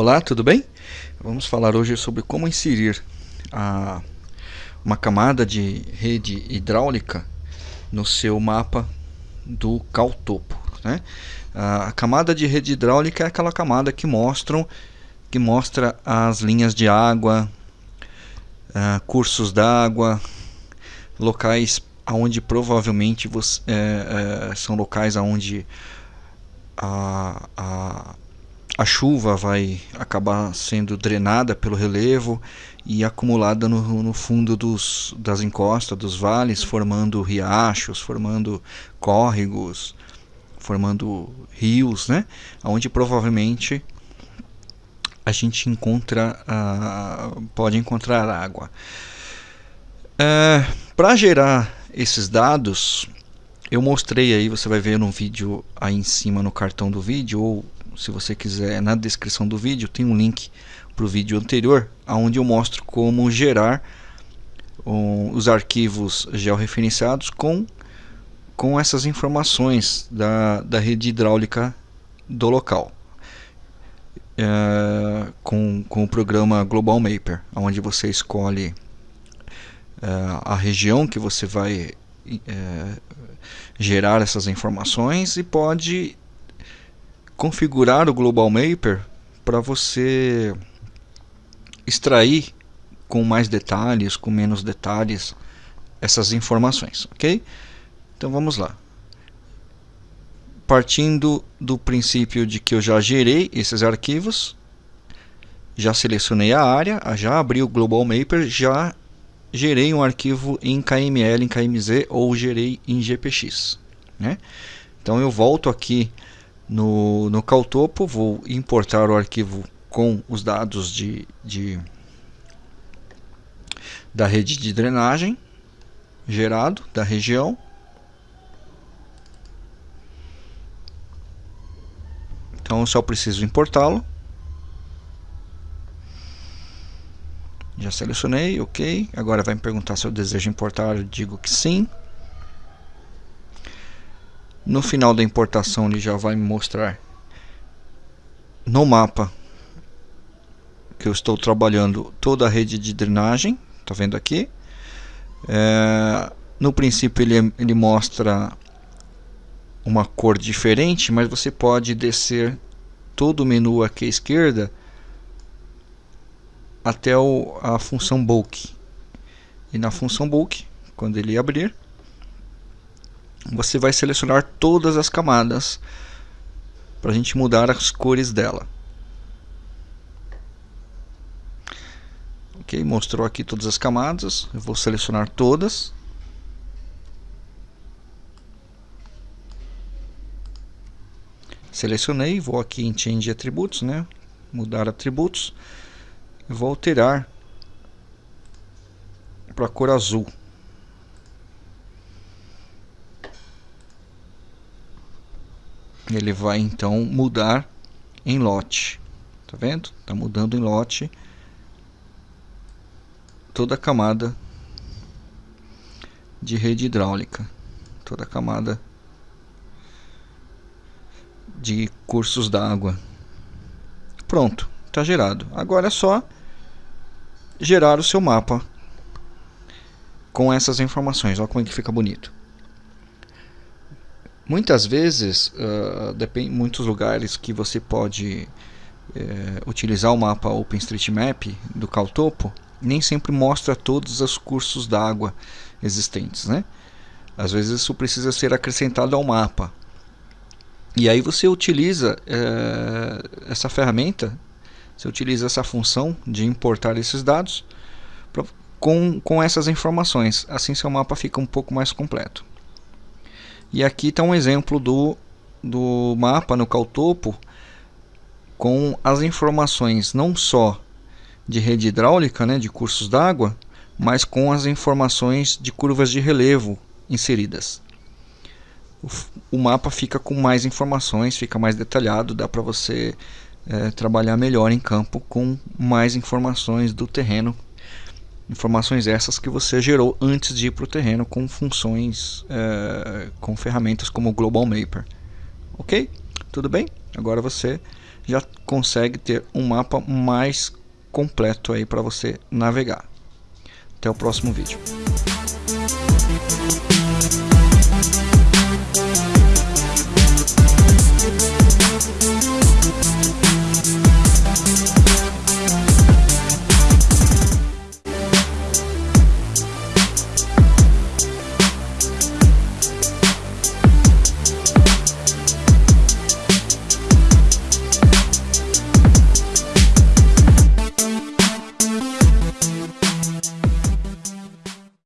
Olá, tudo bem? Vamos falar hoje sobre como inserir a, uma camada de rede hidráulica no seu mapa do caltopo. Né? A camada de rede hidráulica é aquela camada que, mostram, que mostra as linhas de água, cursos d'água, locais onde provavelmente você, é, é, são locais onde a, a a chuva vai acabar sendo drenada pelo relevo e acumulada no, no fundo dos, das encostas, dos vales, formando riachos, formando córregos, formando rios, né? onde provavelmente a gente encontra, uh, pode encontrar água. Uh, Para gerar esses dados, eu mostrei aí, você vai ver no vídeo aí em cima no cartão do vídeo ou se você quiser, na descrição do vídeo tem um link para o vídeo anterior, onde eu mostro como gerar um, os arquivos georreferenciados com, com essas informações da, da rede hidráulica do local. É, com, com o programa Global Mapper, onde você escolhe é, a região que você vai é, gerar essas informações e pode configurar o Global Mapper para você extrair com mais detalhes, com menos detalhes essas informações, ok? Então vamos lá. Partindo do princípio de que eu já gerei esses arquivos, já selecionei a área, já abri o Global Mapper, já gerei um arquivo em KML, em KMZ ou gerei em GPX. Né? Então eu volto aqui no, no Caltopo, vou importar o arquivo com os dados de, de da rede de drenagem gerado da região. Então só preciso importá-lo. Já selecionei, ok. Agora vai me perguntar se eu desejo importar, eu digo que sim. No final da importação ele já vai me mostrar no mapa que eu estou trabalhando toda a rede de drenagem, tá vendo aqui? É, no princípio ele, ele mostra uma cor diferente, mas você pode descer todo o menu aqui à esquerda até o, a função bulk. E na função bulk, quando ele abrir, você vai selecionar todas as camadas para a gente mudar as cores dela. Ok, mostrou aqui todas as camadas. Eu vou selecionar todas. Selecionei, vou aqui em Change Atributos, né? Mudar atributos. Vou alterar para a cor azul. Ele vai então mudar em lote. Tá vendo? Tá mudando em lote toda a camada de rede hidráulica, toda a camada de cursos d'água. Pronto, está gerado. Agora é só gerar o seu mapa com essas informações. Olha como é que fica bonito. Muitas vezes, uh, depende muitos lugares que você pode uh, utilizar o mapa OpenStreetMap do Caltopo, nem sempre mostra todos os cursos d'água existentes, né? Às vezes isso precisa ser acrescentado ao mapa. E aí você utiliza uh, essa ferramenta, você utiliza essa função de importar esses dados pra, com, com essas informações. Assim seu mapa fica um pouco mais completo. E aqui está um exemplo do, do mapa no Caltopo com as informações não só de rede hidráulica, né, de cursos d'água, mas com as informações de curvas de relevo inseridas. O, o mapa fica com mais informações, fica mais detalhado, dá para você é, trabalhar melhor em campo com mais informações do terreno Informações essas que você gerou antes de ir para o terreno com funções, é, com ferramentas como o Global Mapper. Ok? Tudo bem? Agora você já consegue ter um mapa mais completo aí para você navegar. Até o próximo vídeo.